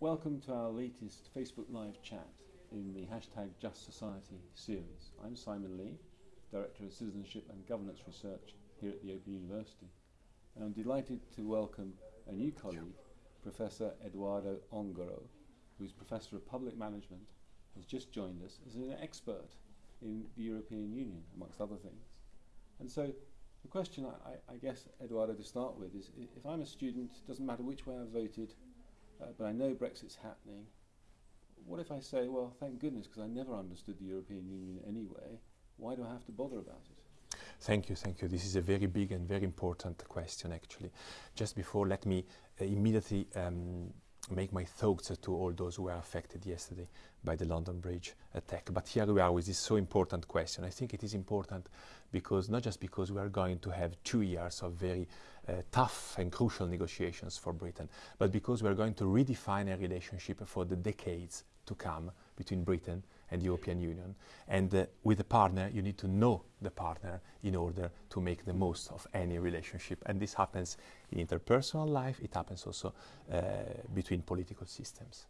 Welcome to our latest Facebook Live chat in the hashtag Just Society series. I'm Simon Lee, Director of Citizenship and Governance Research here at the Open University. And I'm delighted to welcome a new colleague, Professor Eduardo Ongaro, who's Professor of Public Management, has just joined us as an expert in the European Union, amongst other things. And so the question, I, I, I guess, Eduardo, to start with, is if I'm a student, it doesn't matter which way I voted, uh, but I know Brexit's happening. What if I say, well, thank goodness, because I never understood the European Union anyway, why do I have to bother about it? Thank you, thank you. This is a very big and very important question, actually. Just before, let me uh, immediately um, make my thoughts to all those who were affected yesterday by the London Bridge attack. But here we are with this so important question. I think it is important because not just because we are going to have two years of very uh, tough and crucial negotiations for Britain, but because we are going to redefine a relationship for the decades to come between Britain and the European Union. And uh, with a partner, you need to know the partner in order to make the most of any relationship. And this happens in interpersonal life, it happens also uh, between political systems.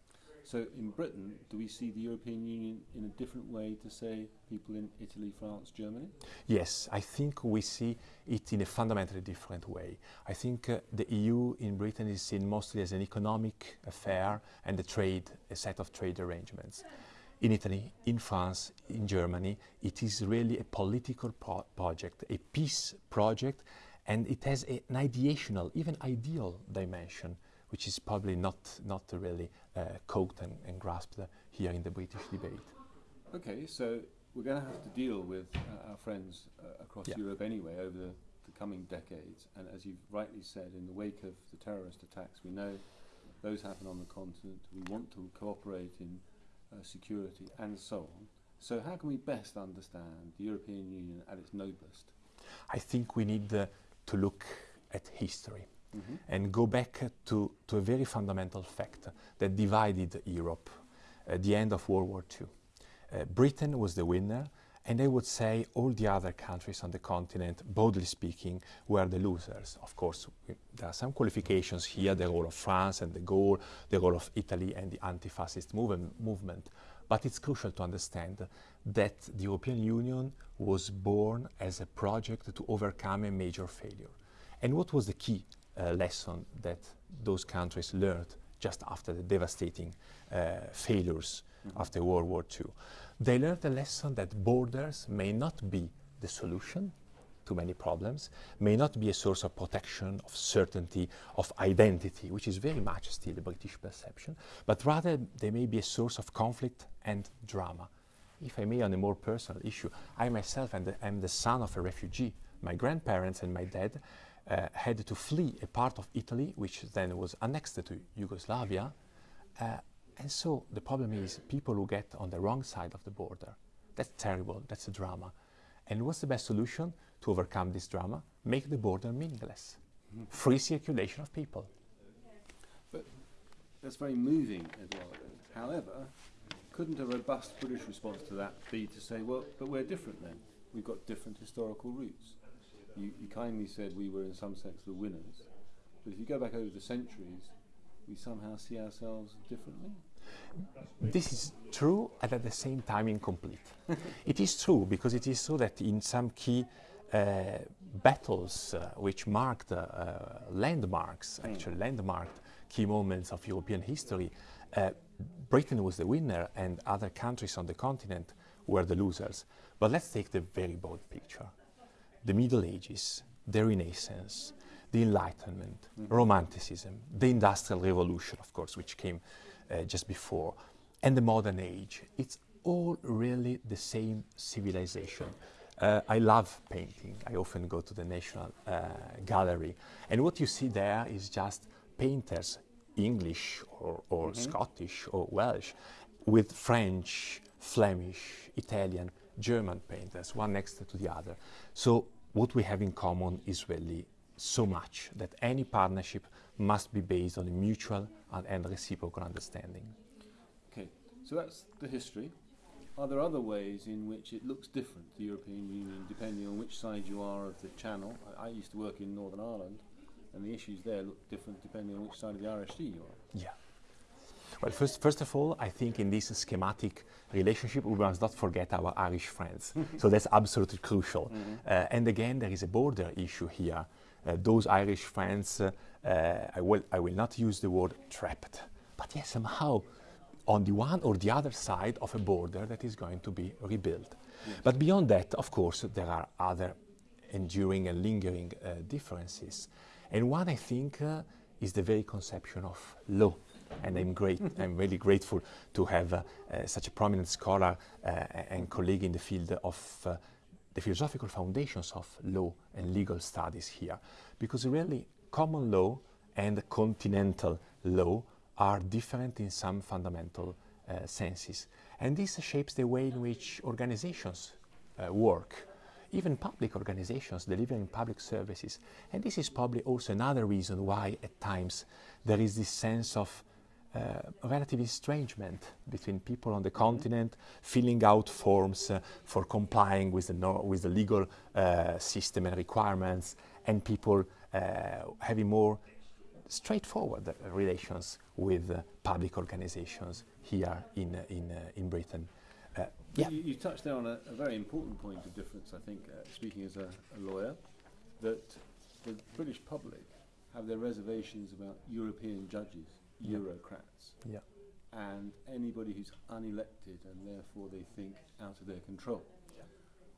So in Britain, do we see the European Union in a different way to, say, people in Italy, France, Germany? Yes, I think we see it in a fundamentally different way. I think uh, the EU in Britain is seen mostly as an economic affair and a trade, a set of trade arrangements. In Italy, in France, in Germany, it is really a political pro project, a peace project, and it has a, an ideational, even ideal dimension which is probably not, not really uh, caught and, and grasped uh, here in the British debate. Okay, so we're going to have to deal with uh, our friends uh, across yeah. Europe anyway over the, the, coming decades. And as you've rightly said, in the wake of the terrorist attacks, we know those happen on the continent. We want to cooperate in uh, security and so on. So how can we best understand the European Union at its noblest? I think we need uh, to look at history mm -hmm. and go back to, to a very fundamental fact that divided Europe at the end of World War II. Uh, Britain was the winner, and I would say all the other countries on the continent, broadly speaking, were the losers. Of course, there are some qualifications here, the role of France and de Gaulle, the role of Italy and the anti-fascist movement. But it's crucial to understand that the European Union was born as a project to overcome a major failure. And what was the key uh, lesson that those countries learned just after the devastating uh, failures mm -hmm. after World War II. They learned a lesson that borders may not be the solution to many problems, may not be a source of protection, of certainty, of identity, which is very much still the British perception, but rather they may be a source of conflict and drama. If I may, on a more personal issue, I myself am the, am the son of a refugee. My grandparents and my dad uh, had to flee a part of Italy, which then was annexed to Yugoslavia. Uh, and so the problem is people who get on the wrong side of the border. That's terrible, that's a drama. And what's the best solution to overcome this drama? Make the border meaningless. Mm. Free circulation of people. But that's very moving, Eduardo. However, couldn't a robust British response to that be to say, well, but we're different then? We've got different historical roots you, you kindly said we were in some sense the winners. But if you go back over the centuries, we somehow see ourselves differently. This is true and at the same time incomplete. it is true because it is so that in some key uh, battles uh, which marked uh, landmarks, mm. actually landmarked key moments of European history, uh, Britain was the winner and other countries on the continent were the losers. But let's take the very broad picture the Middle Ages, the Renaissance, the Enlightenment, mm -hmm. Romanticism, the Industrial Revolution, of course, which came uh, just before, and the modern age. It's all really the same civilization. Uh, I love painting. I often go to the National uh, Gallery. And what you see there is just painters, English or, or mm -hmm. Scottish or Welsh, with French, Flemish, Italian, German painters, one next to the other. So what we have in common is really so much that any partnership must be based on a mutual and, and reciprocal understanding. Okay, so that's the history. Are there other ways in which it looks different, the European Union, depending on which side you are of the channel? I, I used to work in Northern Ireland, and the issues there look different depending on which side of the Irish Sea you are. Yeah. Well, first, first of all, I think in this schematic relationship, we must not forget our Irish friends. so that's absolutely crucial. Mm -hmm. uh, and again, there is a border issue here. Uh, those Irish friends, uh, I, will, I will not use the word trapped, but yes, somehow on the one or the other side of a border that is going to be rebuilt. Yes. But beyond that, of course, there are other enduring and lingering uh, differences. And one, I think, uh, is the very conception of law. And I'm great. I'm really grateful to have uh, uh, such a prominent scholar uh, and colleague in the field of uh, the philosophical foundations of law and legal studies here, because really common law and continental law are different in some fundamental senses, and this shapes the way in which organizations work even public organizations delivering public services. And this is probably also another reason why at times there is this sense of uh, relative estrangement between people on the continent filling out forms uh, for complying with the, no with the legal uh, system and requirements and people uh, having more straightforward relations with uh, public organizations here in, uh, in, in Britain. Yeah. You, you, touched there on a, a, very important point of difference, I think, uh, speaking as a, a, lawyer, that the British public have their reservations about European judges. Eurocrats, yeah. and anybody who's unelected and therefore they think out of their control. Yeah.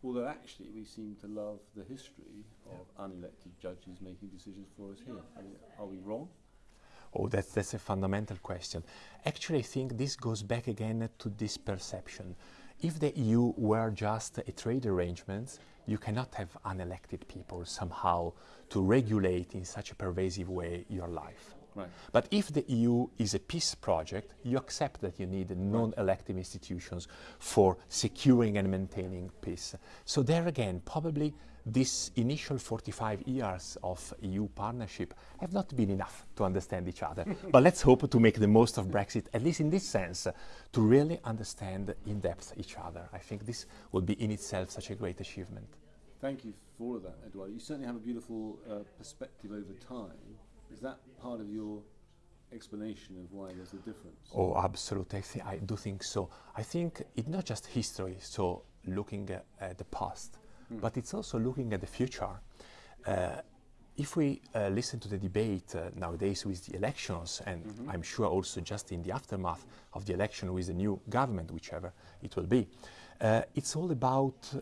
Although actually we seem to love the history of unelected judges making decisions for us here. I mean, are we wrong? Oh, that's, that's a fundamental question. Actually, I think this goes back again to this perception. If the EU were just a trade arrangement, you cannot have unelected people somehow to regulate in such a pervasive way your life. Right. But if the EU is a peace project, you accept that you need non-elective institutions for securing and maintaining peace. So there again, probably this initial 45 years of EU partnership have not been enough to understand each other. but let's hope to make the most of Brexit, at least in this sense, uh, to really understand in depth each other. I think this would be in itself such a great achievement. Thank you for all of that, Eduardo. You certainly have a beautiful uh, perspective over time. Is that part of your explanation of why there's a difference? Oh, absolutely. I, I do think so. I think it's not just history, so looking at, at the past, mm. but it's also looking at the future. Uh, if we uh, listen to the debate uh, nowadays with the elections, and mm -hmm. I'm sure also just in the aftermath of the election with the new government, whichever it will be, uh, it's all about uh,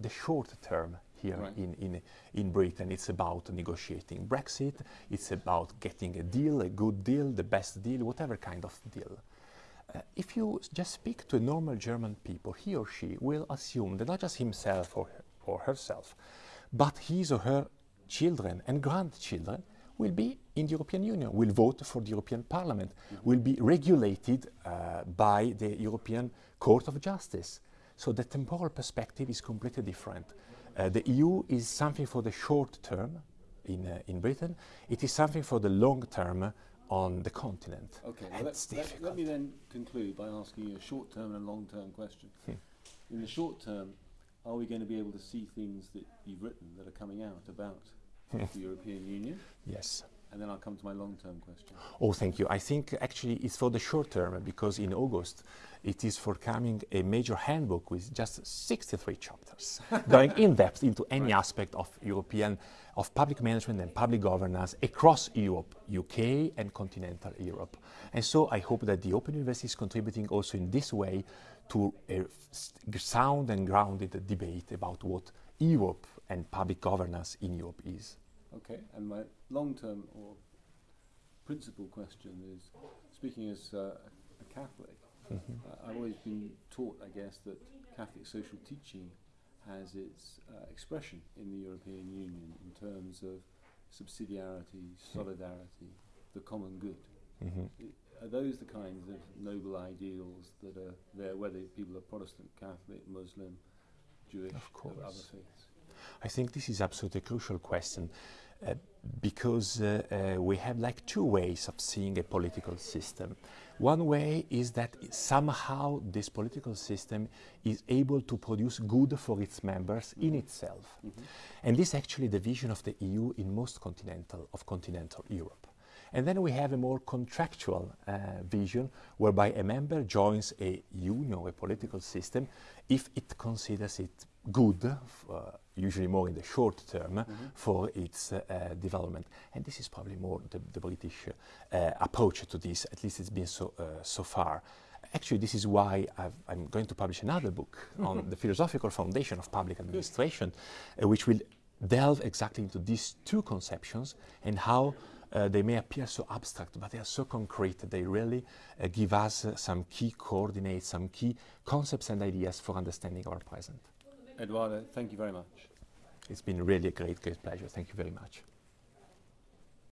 the short term here right. in, in, in Britain. It's about negotiating Brexit, it's about getting a deal, a good deal, the best deal, whatever kind of deal. Uh, if you just speak to a normal German people, he or she will assume that not just himself or, or herself, but his or her children and grandchildren will be in the European Union, will vote for the European Parliament, mm -hmm. will be regulated uh, by the European Court of Justice. So the temporal perspective is completely different. Uh, the EU is something for the short term in, uh, in Britain. It is something for the long term on the continent. Okay, well let, let, let, me then conclude by asking you a short-term and a long-term question. Hmm. In the short term, are we going to be able to see things that you've written that are coming out about hmm. the European Union? Yes. Then I'll come to my long-term question. Oh, thank you. I think actually it's for the short term because in August it is forthcoming a major handbook with just 63 chapters, going in depth into any right. aspect of European, of public management and public governance across Europe, UK and continental Europe. And so I hope that the Open University is contributing also in this way to a sound and grounded debate about what Europe and public governance in Europe is. Okay, and my long-term or principal question is, speaking as uh, a Catholic, Mm -hmm. uh, I've always been taught, I guess, that Catholic social teaching has its uh, expression in the European Union in terms of subsidiarity, solidarity, the common good. Mm -hmm. Are those the kinds of noble ideals that are there, whether people are Protestant, Catholic, Muslim, Jewish, of course. other faiths? I think this is absolutely a crucial question. Uh, because uh, uh, we have like two ways of seeing a political system. One way is that somehow this political system is able to produce good for its members in itself. Mm -hmm. And this is actually the vision of the EU in most continental, of continental Europe. And then we have a more contractual uh, vision whereby a member joins a union, a political system, if it considers it good, uh, usually more in the short term, mm -hmm. for its uh, development. And this is probably more the, the British uh, approach to this, at least it's been so, uh, so far. Actually, this is why i am going to publish another book on the philosophical foundation of public administration, uh, which will delve exactly into these two conceptions and how uh, they may appear so abstract, but they are so concrete. That they really uh, give us some key coordinates, some key concepts and ideas for understanding our present. Eduardo, thank you very much. It's been really a great, great pleasure. Thank you very much.